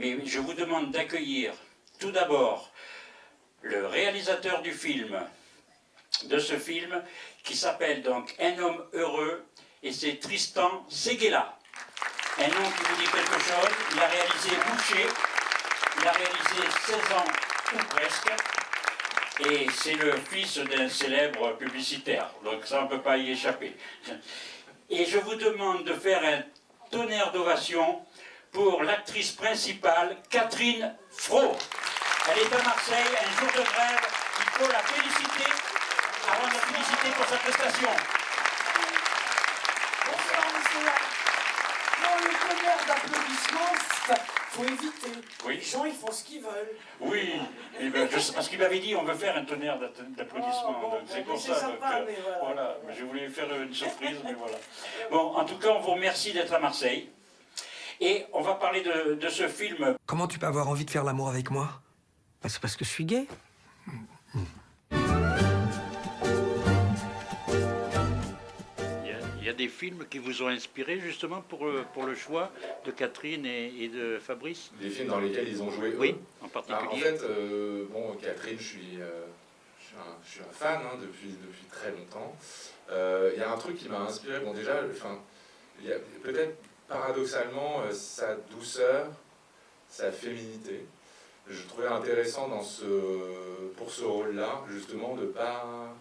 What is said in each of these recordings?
Mais je vous demande d'accueillir tout d'abord le réalisateur du film, de ce film, qui s'appelle donc Un homme heureux, et c'est Tristan Seguela. Un nom qui vous dit quelque chose, il a réalisé Boucher, il a réalisé 16 ans ou presque, et c'est le fils d'un célèbre publicitaire, donc ça on ne peut pas y échapper. Et je vous demande de faire un tonnerre d'ovation pour l'actrice principale, Catherine Fro. Elle est à Marseille, un jour de grève, il faut la féliciter, avant de la féliciter pour sa prestation. Bonsoir, monsieur. Non, le tonnerre d'applaudissements, faut éviter. Oui. Les gens, ils font ce qu'ils veulent. Oui, ben, je- parce qu'il m'avait dit on veut faire un tonnerre d'applaudissements, Oh, bon, c'est bon, pour ça. donc, sympa, euh, mais voilà. voilà, mais je voulais faire une surprise, mais voilà. Bon, en tout cas, on vous remercie d'être à Marseille. Et on va parler de, de ce film. Comment tu peux avoir envie de faire l'amour avec moi? Bah, C'est parce que je suis gay. Il y, a, il y a des films qui vous ont inspiré justement pour, le- pour le choix de Catherine et, et de Fabrice? Des films dans lesquels ils ont joué eux. Oui, en Bah, particulier. en fait, euh, bon, Catherine, je suis, euh, je suis, un, je suis un fan hein, depuis, depuis très longtemps. Euh, Il y a un truc qui m'a inspiré. Bon, déjà, enfin, peut-être paradoxalement euh, sa douceur, sa féminité. Je trouvais intéressant dans pour ce rôle-là, justement, de pas,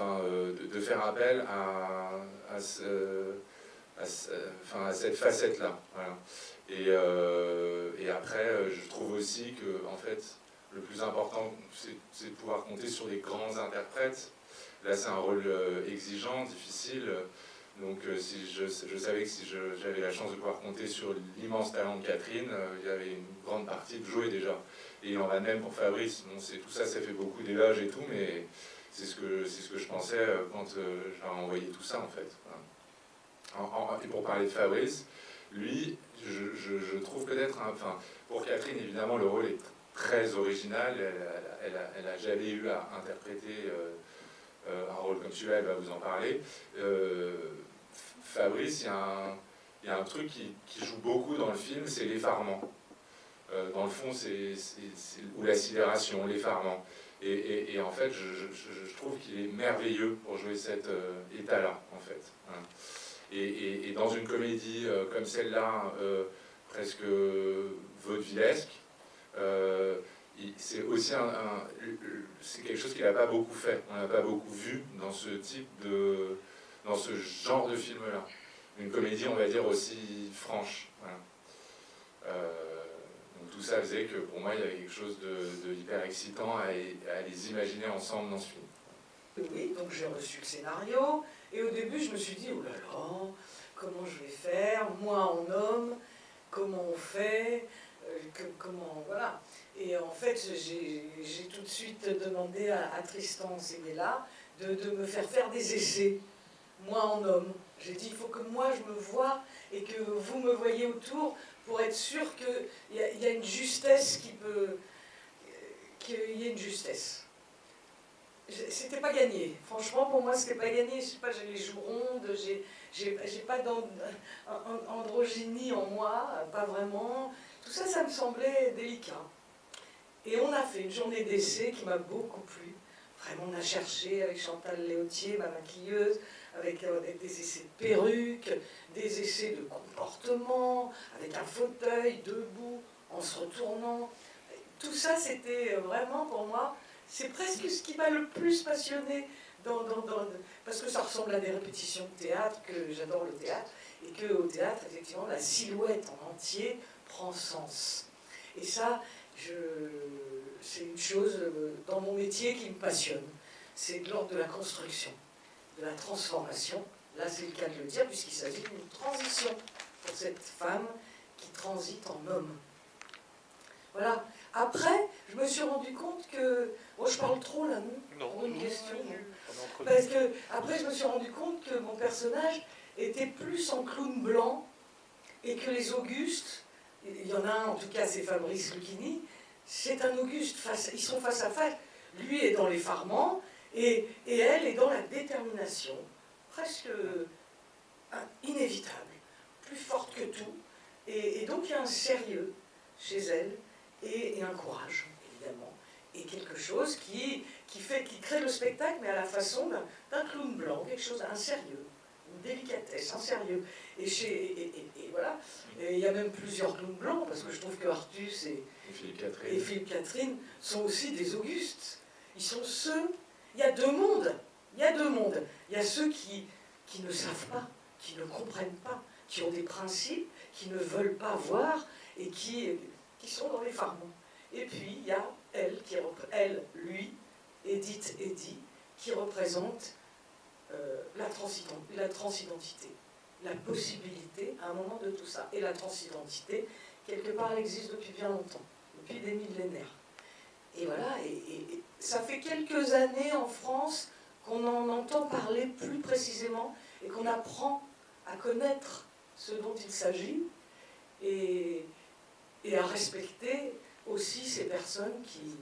euh, de, faire appel à, cette facette-là. Euh, et après, je trouve aussi que, en fait, le plus important, c'est de pouvoir compter sur des grands interprètes. Là, c'est un rôle exigeant, difficile. Donc, euh, si je, savais que si j'avais la chance de pouvoir compter sur l'immense talent de Catherine, euh, il y avait une grande partie de jouer déjà. Et il en va même pour Fabrice. Bon, tout ça, ça fait beaucoup d'éloges et tout, mais c'est ce que ce que je pensais euh, quand euh, je leur ai envoyé tout ça, en fait. Et pour parler de Fabrice, lui, je, trouve peut-être, pour Catherine, évidemment, le rôle est très original. Elle, a- elle, a, elle a jamais eu à interpréter un rôle comme celui-là, elle va vous en parler. Fabrice, il y, a un- truc qui, joue beaucoup dans le film, c'est l'effarement. Euh, dans le fond, c'est ou la sidération, l'effarement. Et, et- en fait, je, trouve qu'il est merveilleux pour jouer cet euh, état-là, en fait. Et, dans une comédie euh, comme celle-là, euh, presque vaudevillesque, euh, c'est aussi un- c'est quelque chose qu'il n'a pas beaucoup fait. On n'a pas beaucoup vu dans ce type de, dans ce genre de film-là. Une comédie, on va dire, aussi franche. Euh, donc tout ça faisait que pour moi, il y avait quelque chose de, hyper excitant à, les imaginer ensemble dans ce film. Oui, donc j'ai reçu le scénario. Et au début, je me suis dit, oh là là, comment je vais faire Moi en homme, comment on fait Euh, Comment. Voilà. Et en fait, j'ai tout de suite demandé à, Tristan de, de me faire faire des essais, moi en homme. J'ai dit, il faut que moi je me vois et que vous me voyez autour pour être sûr qu'il y, a- y a une justesse qui peut. qu'il y ait une justesse. C'était pas gagné. Franchement, pour moi, c'était pas gagné. Je sais pas, j'ai les joues rondes, j'ai pas d'and- an- androgynie en moi, pas vraiment. Tout ça, ça me semblait délicat. Et on a fait une journée d'essai qui m'a beaucoup plu. Vraiment, on a cherché avec Chantal Léautier, ma maquilleuse, avec, euh, avec des essais de perruques, des essais de comportement, avec un fauteuil debout, en se retournant. Tout ça, c'était vraiment pour moi, c'est presque ce qui m'a le plus passionné dans- parce que ça ressemble à des répétitions de théâtre, que j'adore le théâtre, et qu'au théâtre, effectivement, la silhouette en entier prend sens. Et ça, je, c'est une chose euh, dans mon métier qui me passionne. C'est de l'ordre de la construction, de la transformation. Là, c'est le cas de le dire, puisqu'il s'agit d'une transition pour cette femme qui transite en homme. Voilà. Après, je me suis rendu compte que. Bon, je parle trop là, non? Pour une question. non Parce que, après, je me suis rendu compte que mon personnage était plus en clown blanc et que les Augustes, il y en a un, en tout cas, c'est Fabrice Lucchini, c'est un Auguste, face, ils sont face à face. Lui est dans l'effarement et, et elle est dans la détermination, presque euh, inévitable, plus forte que tout. Et, donc il y a un sérieux, chez elle, et, un courage, évidemment, et quelque chose qui, crée le spectacle, mais à la façon d'un clown blanc, quelque chose, un sérieux, une délicatesse, un sérieux. Et, chez, voilà, il y a même plusieurs clowns blancs, parce que je trouve que Artus et, et Philippe Catherine sont aussi des Augustes. Ils sont ceux, il y a deux mondes, il y a deux mondes. Il y a ceux qui, qui ne savent pas, qui ne comprennent pas, qui ont des principes, qui ne veulent pas voir et qui, qui sont dans les farmons. Et puis, il y a elle, qui, elle lui, Edith Eddy, qui représente euh, la transidentité, la possibilité à un moment de tout ça. Et la transidentité, quelque part, elle existe depuis bien longtemps, depuis des millénaires. Et voilà, et ça fait quelques années en France qu'on en entend parler plus précisément et qu'on apprend à connaître ce dont il s'agit et, et, à respecter aussi ces personnes qui,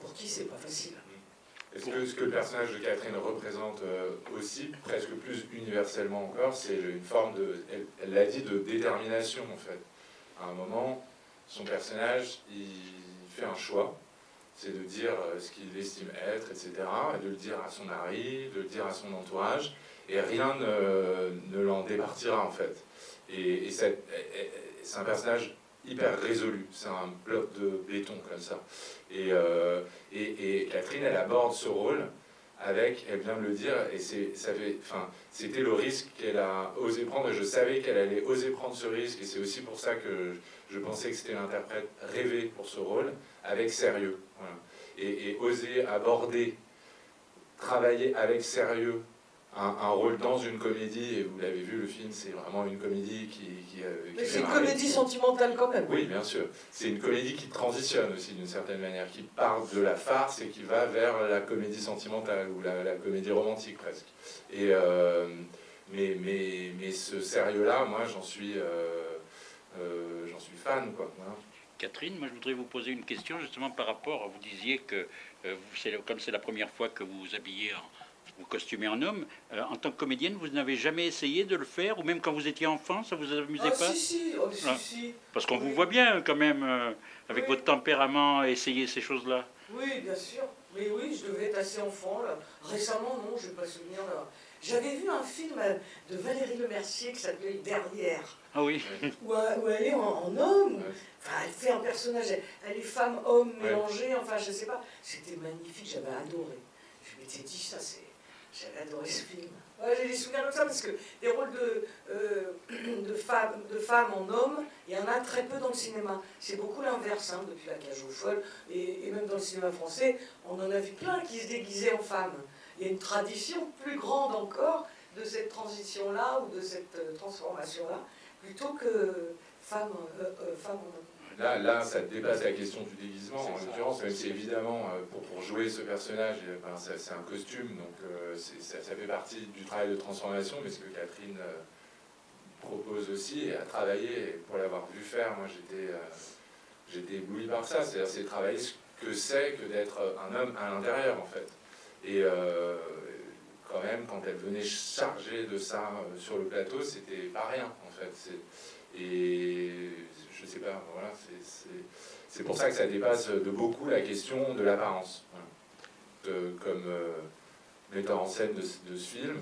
pour qui c'est pas facile. Est-ce que ce que le personnage de Catherine représente euh, aussi, presque plus universellement encore, c'est une forme de, elle l'a dit, de détermination en fait. À un moment, son personnage, il fait un choix, c'est de dire euh, ce qu'il estime être, etc., et de le dire à son mari, de le dire à son entourage, et rien ne, l'en départira en fait. Et, c'est un personnage hyper résolu, c'est un bloc de béton comme ça. Et, euh, et, Catherine, elle aborde ce rôle avec, elle vient de le dire, et c'était le risque qu'elle a osé prendre, et je savais qu'elle allait oser prendre ce risque, et c'est aussi pour ça que je pensais que c'était l'interprète rêvé pour ce rôle, avec sérieux. Et, oser aborder, travailler avec sérieux un, rôle dans une comédie, et vous l'avez vu, le film, c'est vraiment une comédie qui... qui, euh, Mais c'est une comédie sentimentale quand même. Oui, bien sûr. C'est une comédie qui transitionne aussi d'une certaine manière, qui part de la farce et qui va vers la comédie sentimentale, ou la, comédie romantique presque. Et, euh, mais, mais, mais ce sérieux-là, moi, j'en suis, euh, j'en suis fan, quoi. Hein. Catherine, moi je voudrais vous poser une question justement par rapport, vous disiez que euh, comme c'est la première fois que vous vous habillez en, vous costumez en homme, euh, en tant que comédienne, vous n'avez jamais essayé de le faire, ou même quand vous étiez enfant, ça vous amusait ah, pas si, si, oh, si, ah. si, Parce qu'on vous voit bien quand même, euh, avec votre tempérament, essayer ces choses-là. Oui, bien sûr. Mais oui, je devais être assez enfant. Là. Récemment, non, je n'ai pas souvenir. J'avais vu un film de Valérie Lemercier qui s'appelait Derrière. Ah oui. Où, elle est en, homme. Enfin, elle fait un personnage. Elle est femme-homme mélangée. Enfin, je sais pas. C'était magnifique. J'avais adoré. Je m'étais dit, ça, c'est. J'avais adoré ce film. J'ai des souvenirs de ça parce que des rôles de, euh, de, femmes, de femmes en homme, il y en a très peu dans le cinéma. C'est beaucoup l'inverse hein, depuis la cage aux folles. Et, et, même dans le cinéma français, on en a vu plein qui se déguisaient en femmes. Il y a une tradition plus grande encore de cette transition-là ou de cette euh, transformation-là plutôt que femme, euh, euh, femme Là, là, ça dépasse la question du déguisement, en l'occurrence, même si évidemment, euh, pour, pour jouer ce personnage, ben, c'est un costume, donc ça, ça, fait partie du travail de transformation, mais ce que Catherine propose aussi, et a travaillé, pour l'avoir vu faire, moi j'étais ébloui par ça, c'est-à-dire c'est travailler ce que c'est que d'être un homme à l'intérieur, en fait. Et quand même, quand elle venait charger de ça sur le plateau, c'était pas rien fait. Et je sais pas, voilà, c'est pour ça que ça dépasse de beaucoup la question de l'apparence. Comme euh, metteur en scène de, ce film,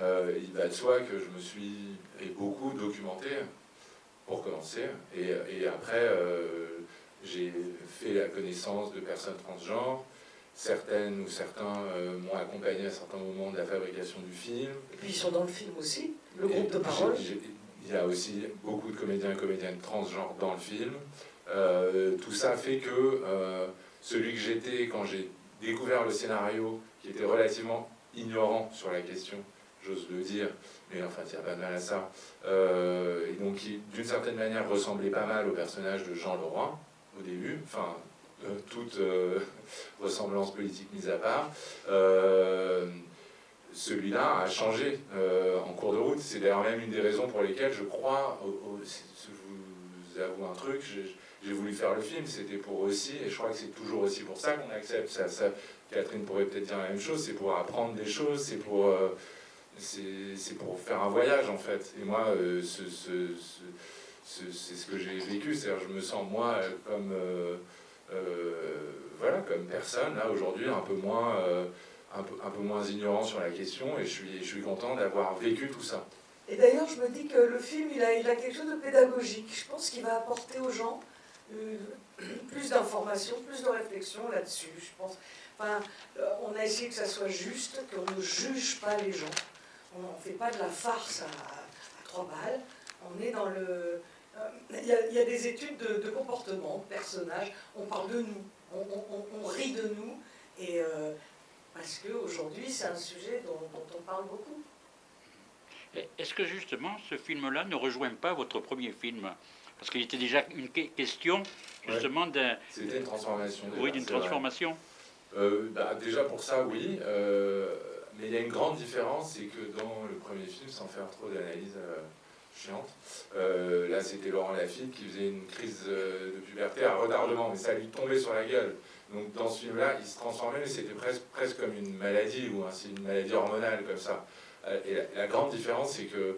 euh, il va de soi que je me suis beaucoup documenté pour commencer. Et, après, euh, j'ai fait la connaissance de personnes transgenres. Certaines ou certains m'ont accompagné à certains moments de la fabrication du film. Et puis ils sont dans le film aussi, le groupe de parole. Il y a aussi beaucoup de comédiens et comédiennes transgenres dans le film. Euh, tout ça fait que euh, celui que j'étais quand j'ai découvert le scénario, qui était relativement ignorant sur la question, j'ose le dire, mais enfin, il n'y a pas de mal à ça, euh, et donc qui, d'une certaine manière, ressemblait pas mal au personnage de Jean Leroy, au début, enfin, toute ressemblance politique mise à part celui-là a changé euh, en cours de route. C'est d'ailleurs même une des raisons pour lesquelles je crois, je vous avoue un truc, j'ai voulu faire le film, c'était pour aussi, et je crois que c'est toujours aussi pour ça qu'on accepte. Ça, Catherine pourrait peut-être dire la même chose, c'est pour apprendre des choses, c'est pour, euh, c'est pour faire un voyage en fait. Et moi, euh, ce, c'est ce que j'ai vécu, c'est-à-dire je me sens moi comme, voilà, comme personne, là aujourd'hui, un peu moins... Un peu, moins ignorant sur la question et je suis, je suis content d'avoir vécu tout ça. Et d'ailleurs, je me dis que le film, il a, il a quelque chose de pédagogique. Je pense qu'il va apporter aux gens plus d'informations, plus de réflexion là-dessus. Je pense. Enfin, euh, on a essayé que ça soit juste, qu'on ne juge pas les gens. On ne fait pas de la farce à, trois balles. On est dans le. Euh, il y, a, des études de, comportement, de personnages. On parle de nous. On, rit de nous. Et euh, parce qu'aujourd'hui, c'est un sujet dont, dont on parle beaucoup. Est-ce que justement ce film-là ne rejoint pas votre premier film? Parce qu'il était déjà une question, justement, d'un... C'était une transformation. oui, d'une transformation. Euh, bah, déjà pour ça, oui. Euh, mais il y a une grande différence, c'est que dans le premier film, sans faire trop d'analyse euh, chiante, là c'était Laurent Lafitte qui faisait une crise de puberté à retardement, mais ça lui tombait sur la gueule. Donc dans ce film-là, il se transformait, mais c'était presque, presque comme une maladie, ou c'est une maladie hormonale comme ça. Et la, grande différence, c'est que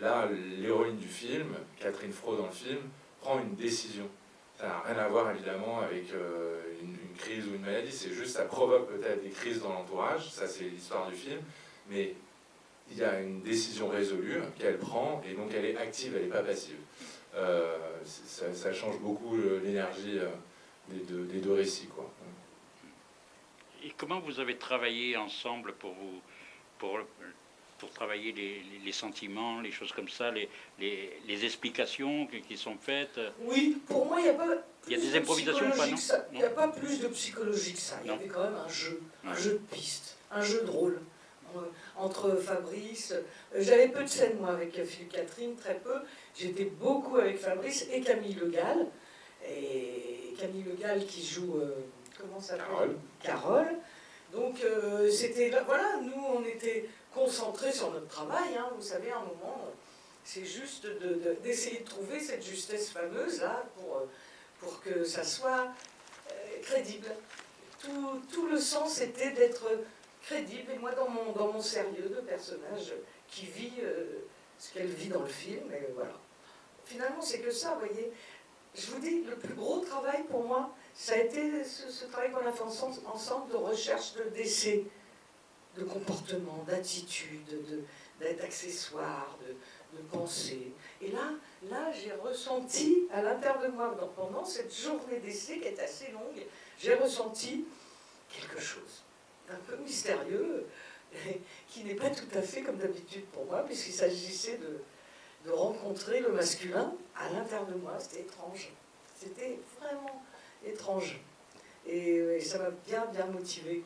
Là, l'héroïne du film, Catherine Fro dans le film, prend une décision. Ça n'a rien à voir évidemment avec euh, une, crise ou une maladie, c'est juste, ça provoque peut-être des crises dans l'entourage, ça c'est l'histoire du film, mais il y a une décision résolue qu'elle prend et donc elle est active, elle n'est pas passive. Euh, ça, change beaucoup l'énergie euh, des, deux, des, deux, récits. Quoi. Et comment vous avez travaillé ensemble pour vous pour pour travailler les, sentiments, les choses comme ça, les, les, explications qui, sont faites? Oui, pour moi, il n'y a pas. Il y a des improvisations pas, non Il n'y a pas plus de psychologie que ça. Il y avait quand même un jeu, un jeu de piste, un jeu de rôle entre Fabrice. Euh, j'avais peu de scènes, moi, avec Philippe Catherine, très peu. J'étais beaucoup avec Fabrice et Camille Le Gall. Et Camille Le Gall qui joue. Euh, comment ça s'appelle Carole. Carole. Donc, euh, c'était. Voilà, nous, on était concentrer sur notre travail. Hein. Vous savez, à un moment, c'est juste d'essayer de, trouver cette justesse fameuse là pour, pour que ça soit euh, crédible. Tout, tout, le sens était d'être crédible. Et moi, dans mon, dans mon sérieux de personnage qui vit euh, ce qu'elle vit dans le film, et voilà. Finalement, c'est que ça, vous voyez. Je vous dis, le plus gros travail pour moi, ça a été ce, travail qu'on a fait ensemble de recherche, de décès de comportement, d'attitude, d'accessoires, de, de, de pensée. Et là, là j'ai ressenti à l'intérieur de moi, pendant cette journée d'essai qui est assez longue, j'ai ressenti quelque chose d'un peu mystérieux, qui n'est pas tout à fait comme d'habitude pour moi, puisqu'il s'agissait de, de rencontrer le masculin à l'intérieur de moi. C'était étrange. C'était vraiment étrange. Et, ça m'a bien, bien motivé.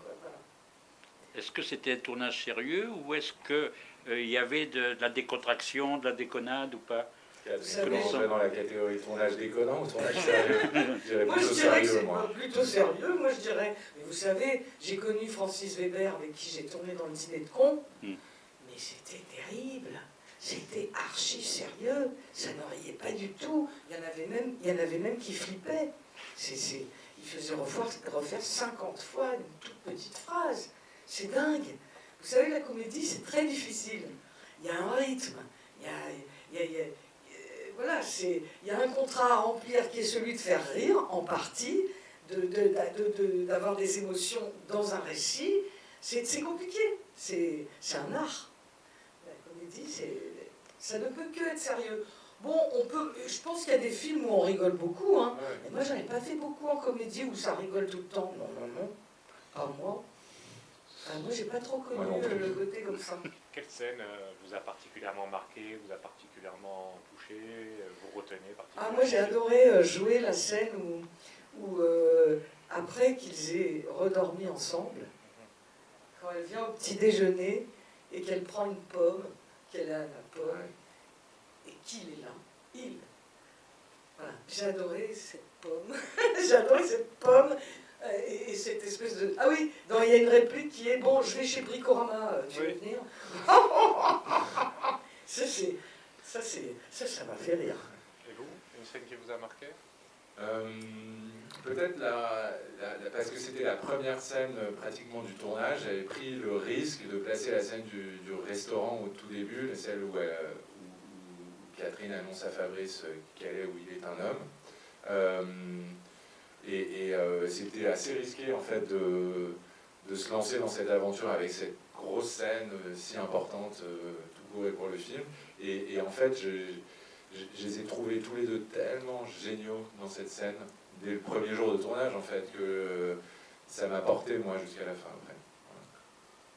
Est-ce que c'était un tournage sérieux ou est-ce qu'il euh, y avait de, la décontraction, de la déconnade ou pas? Est-ce que dans la catégorie tournage déconnant ou tournage sérieux? Je dirais plutôt sérieux, moi. Plutôt sérieux, moi je dirais. vous savez, j'ai connu Francis Weber avec qui j'ai tourné dans le dîner de con, hmm. mais c'était terrible. C'était archi sérieux, ça ne riait pas du tout. Il y en avait même, il y en avait même qui flippaient. il faisait refaire, refaire 50 fois une toute petite phrase. C'est dingue. Vous savez, la comédie, c'est très difficile. Il y a un rythme, il y a, un contrat à remplir qui est celui de faire rire, en partie, d'avoir de, des émotions dans un récit. C'est compliqué, c'est un art. Ça ne peut que être sérieux. Bon, on peut, je pense qu'il y a des films où on rigole beaucoup. Hein. Et moi, j'en ai pas fait beaucoup en comédie où ça rigole tout le temps. Non, non, non. Pas moi. Ah, moi, j'ai pas trop connu le côté comme ça. Quelle scène euh, vous a particulièrement marqué, vous a particulièrement touché, euh, vous retenez particulièrement Ah, moi, j'ai adoré euh, jouer la scène où, où après qu'ils aient redormi ensemble, quand elle vient au petit déjeuner et qu'elle prend une pomme, qu'elle a la pomme, et qu'il est là, il. Voilà, j'ai adoré cette pomme. j'ai adoré cette pomme euh, et, cette espèce de... Ah oui, il y a une réplique qui est « Bon, je vais chez Bricorama, euh, tu veux venir ?» Ça, c'est... Ça, ça, ça m'a fait rire. Et vous Une scène qui vous a marqué? Peut-être la, parce que c'était la première scène pratiquement du tournage, j'avais pris le risque de placer la scène du, restaurant au tout début, celle où, où, Catherine annonce à Fabrice qu'elle est ou il est un homme. et, c'était assez risqué en fait de, de, se lancer dans cette aventure avec cette grosse scène si importante tout court et pour le film. Et, en fait, je, je, les ai trouvés tous les deux tellement géniaux dans cette scène, dès le premier jour de tournage en fait, que ça m'a porté moi jusqu'à la fin après.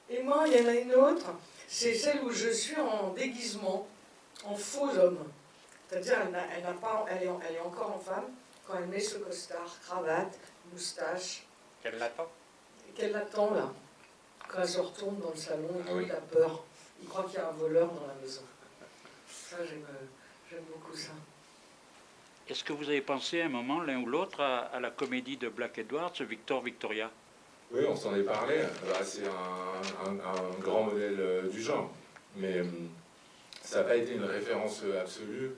Et moi, il y en a une autre, c'est celle où je suis en déguisement, en faux homme. C'est-à-dire, elle, elle, pas, elle, est, elle, est, encore en femme quand elle met ce costard, cravate, moustache. Qu'elle l'attend Qu'elle l'attend là. Quand elle se retourne dans le salon, ah a peur. Il croit qu'il y a un voleur dans la maison. Ça, j'aime beaucoup ça. Est-ce que vous avez pensé à un moment, l'un ou l'autre, à, la comédie de Black Edwards, Victor Victoria? Oui, on s'en est parlé. Bah, c'est un, grand modèle euh, du genre. Mais euh, ça n'a pas été une référence euh, absolue.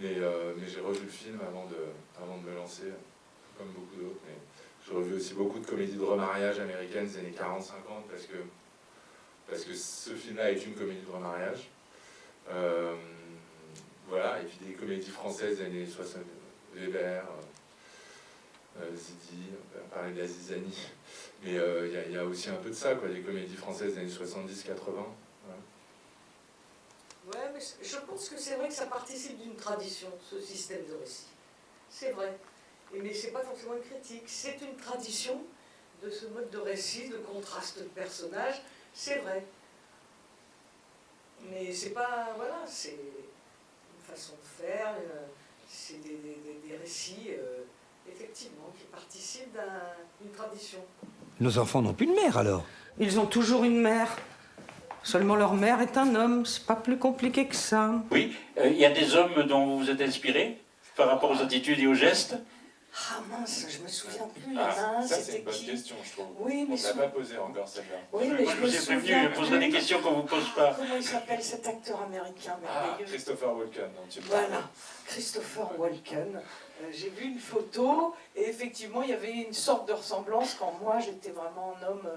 Mais, mais j'ai revu le film avant de, avant de me lancer, comme beaucoup d'autres. Mais j'ai revu aussi beaucoup de comédies de remariage américaines des années 40-50 parce que, parce que ce film-là est une comédie de remariage. Voilà, et puis des comédies françaises des années 60, Weber, euh, euh, Zidi, on parlait d'Azizani, mais euh, il y, a aussi un peu de ça, quoi, des comédies françaises des années 70-80. Ouais, mais je pense que c'est vrai que ça participe d'une tradition, ce système de récit. C'est vrai. Et mais c'est pas forcément une critique, c'est une tradition de ce mode de récit, de contraste de personnages, c'est vrai. Mais c'est pas. Voilà, c'est façon de faire, euh, c'est des, récits, euh, effectivement, qui participent d'une tradition. Nos enfants n'ont plus de mère alors Ils ont toujours une mère. Seulement leur mère est un homme, c'est pas plus compliqué que ça. Oui, euh, il y a des hommes dont vous vous êtes inspiré par rapport aux attitudes et aux gestes? Ah mince, je me souviens plus. Ah, ça, c'est une bonne question, je trouve. Oui, mais On ne l'a pas posé encore, celle-là. Oui, mais je, je vous ai prévenu, je poserai des questions qu'on ne vous pose pas. Comment il s'appelle cet acteur américain ah, Christopher Walken, dont tu Voilà, Christopher Walken. Euh, j'ai vu une photo, et effectivement, il y avait une sorte de ressemblance quand moi, j'étais vraiment un homme... Euh,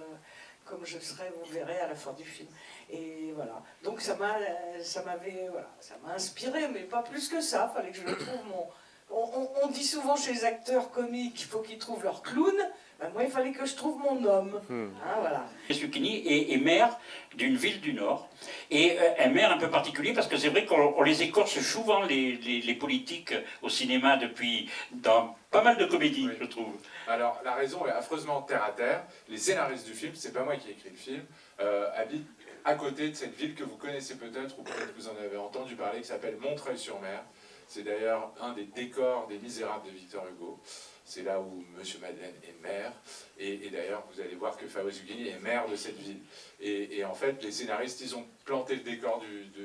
comme je serai, vous verrez à la fin du film. Et voilà. Donc ça m'a, ça m'avait, voilà, ça m'a inspiré, mais pas plus que ça. Fallait que je trouve mon, on, dit souvent chez les acteurs comiques qu'il faut qu'ils trouvent leur clown. Ben, moi, il fallait que je trouve mon homme. Hmm. Hein, voilà. est, maire d'une ville du Nord. Et euh, un maire un peu particulier parce que c'est vrai qu'on les écorche souvent, les, politiques, au cinéma depuis dans pas mal de comédies, je trouve. Alors, la raison est affreusement terre à terre. Les scénaristes du film, c'est pas moi qui ai écrit le film, euh, habitent à côté de cette ville que vous connaissez peut-être, ou peut-être que vous en avez entendu parler, qui s'appelle Montreuil-sur-Mer. C'est d'ailleurs un des décors des Misérables de Victor Hugo. C'est là où M. Madeleine est maire. Et, d'ailleurs, vous allez voir que Fabrice Huguigny est maire de cette ville. Et, en fait, les scénaristes, ils ont planté le décor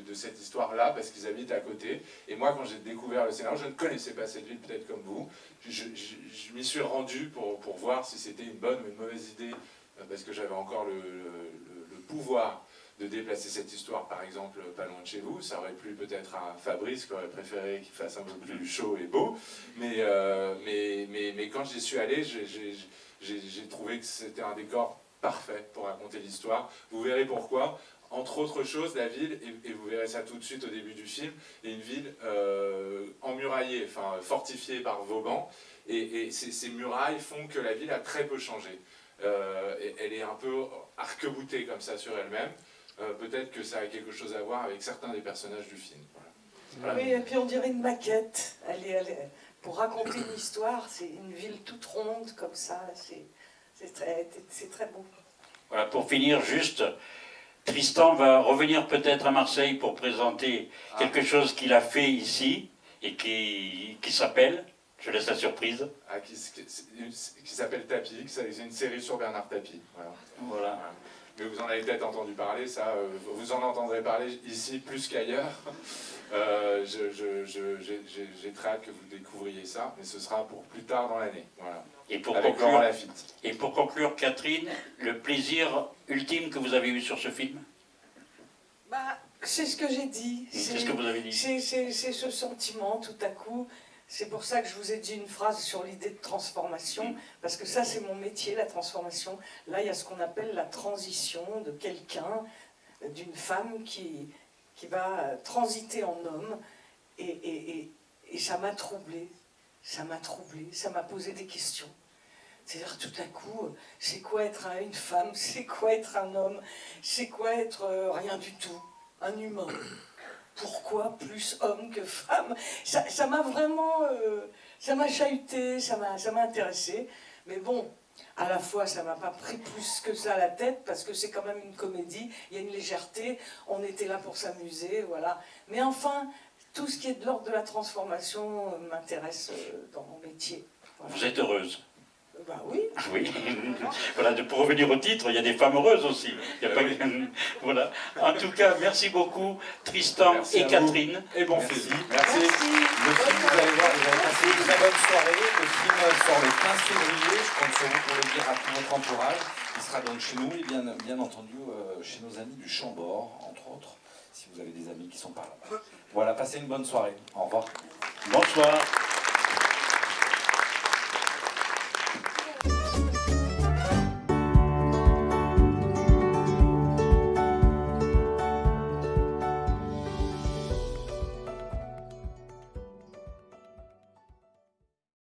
de, cette histoire-là parce qu'ils habitent à côté. Et moi, quand j'ai découvert le scénario, je ne connaissais pas cette ville, peut-être comme vous. Je, m'y suis rendu pour, voir si c'était une bonne ou une mauvaise idée, euh, parce que j'avais encore le pouvoir de déplacer cette histoire, par exemple, pas loin de chez vous. Ça aurait plu peut-être à Fabrice, qui aurait préféré qu'il fasse un peu plus chaud et beau. Mais, euh, mais, mais, mais, quand j'y suis allé, j'ai trouvé que c'était un décor parfait pour raconter l'histoire. Vous verrez pourquoi. Entre autres choses, la ville, et, vous verrez ça tout de suite au début du film, est une ville euh, emmuraillée, enfin fortifiée par Vauban. Et, et ces, murailles font que la ville a très peu changé. Euh, elle est un peu arc-boutée comme ça sur elle-même. Euh, peut-être que ça a quelque chose à voir avec certains des personnages du film. Oui, et puis on dirait une maquette. Elle est, pour raconter une histoire, c'est une ville toute ronde comme ça, c'est très, très beau. Voilà, pour finir, juste, Tristan va revenir peut-être à Marseille pour présenter ah. quelque chose qu'il a fait ici et qui, qui s'appelle, je laisse la surprise. Ah, qui, qui, s'appelle Tapie, c'est une série sur Bernard Tapie. voilà. voilà mais vous en avez peut-être entendu parler, ça, euh, vous en entendrez parler ici plus qu'ailleurs. Euh, j'ai très hâte que vous découvriez ça, mais ce sera pour plus tard dans l'année. Voilà. Et pour, conclure, et pour conclure, Catherine, le plaisir ultime que vous avez eu sur ce film? Bah, C'est ce que j'ai dit. C'est ce que vous avez dit. C'est ce sentiment, tout à coup, c'est pour ça que je vous ai dit une phrase sur l'idée de transformation, parce que ça c'est mon métier, la transformation. Là, il y a ce qu'on appelle la transition de quelqu'un, d'une femme qui, va transiter en homme. Et, ça m'a troublée, ça m'a troublée, ça m'a posé des questions. C'est-à-dire tout à coup, c'est quoi être un- une femme, c'est quoi être un homme, c'est quoi être euh, rien du tout, un humain. Pourquoi plus homme que femme? Ça m'a vraiment, euh, ça m'a chahuté, ça m'a intéressé. Mais bon, à la fois, ça m'a pas pris plus que ça à la tête parce que c'est quand même une comédie, il y a une légèreté, on était là pour s'amuser, voilà. Mais enfin, tout ce qui est de l'ordre de la transformation euh, m'intéresse euh, dans mon métier. Vous êtes heureuse Bah oui. Oui. voilà, pour revenir au titre, il y a des femmes heureuses aussi. Il y a pas que- voilà. En tout cas, merci beaucoup, Tristan Merci et vous. Catherine. Et bon Merci. film. Merci. Merci. Le film, vous allez voir, vous allez passer une très bonne soirée. Le film sort le 15 février. Je compte sur vous pour le dire à tout votre entourage. Il sera donc chez nous et bien, bien entendu euh, chez nos amis du Chambord, entre autres, si vous avez des amis qui sont par là. Voilà, passez une bonne soirée. Au revoir. Bonsoir.